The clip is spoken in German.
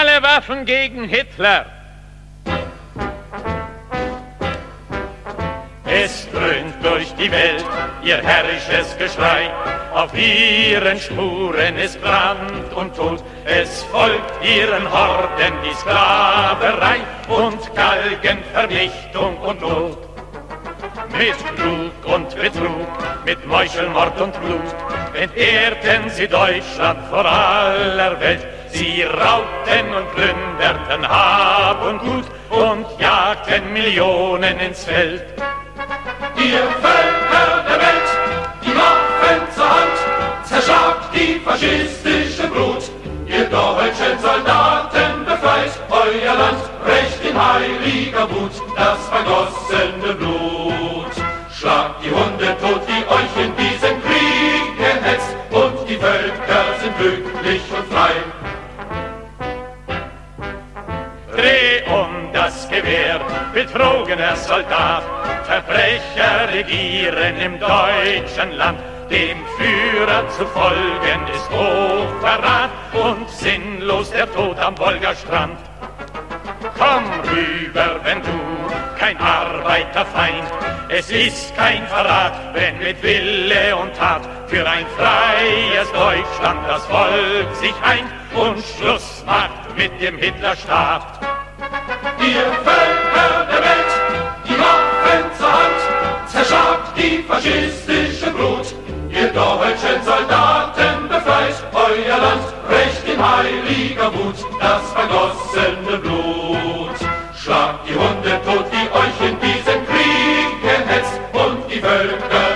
Alle Waffen gegen Hitler! Es dröhnt durch die Welt ihr herrisches Geschrei, auf ihren Spuren ist Brand und Tod, es folgt ihren Horden die Sklaverei und Galgenvernichtung und Not. Mit Klug und Betrug, mit Meuchelmord und Blut, entehrten sie Deutschland vor aller Welt. Sie raubten und plünderten Hab und Gut und jagten Millionen ins Feld. Ihr Völker der Welt, die Waffen zur Hand, zerschlagt die faschistische Brut. Ihr deutschen Soldaten befreit euer Land, recht in heiliger Wut das vergossene Blut. Schlagt die Hunde tot, die euch in diesen Krieg gehetzt, und die Völker sind glücklich und frei. Gewehr, betrogener Soldat, Verbrecher regieren im deutschen Land. Dem Führer zu folgen ist Hochverrat und sinnlos der Tod am Wolgastrand. Komm rüber, wenn du kein Arbeiterfeind, es ist kein Verrat, wenn mit Wille und Tat für ein freies Deutschland das Volk sich eint und Schluss macht mit dem Hitlerstaat. die faschistische Brut. Ihr deutschen Soldaten, befreit euer Land, recht in heiliger Wut, das vergossene Blut. Schlagt die Hunde tot, die euch in diesen Krieg gehetzt und die Völker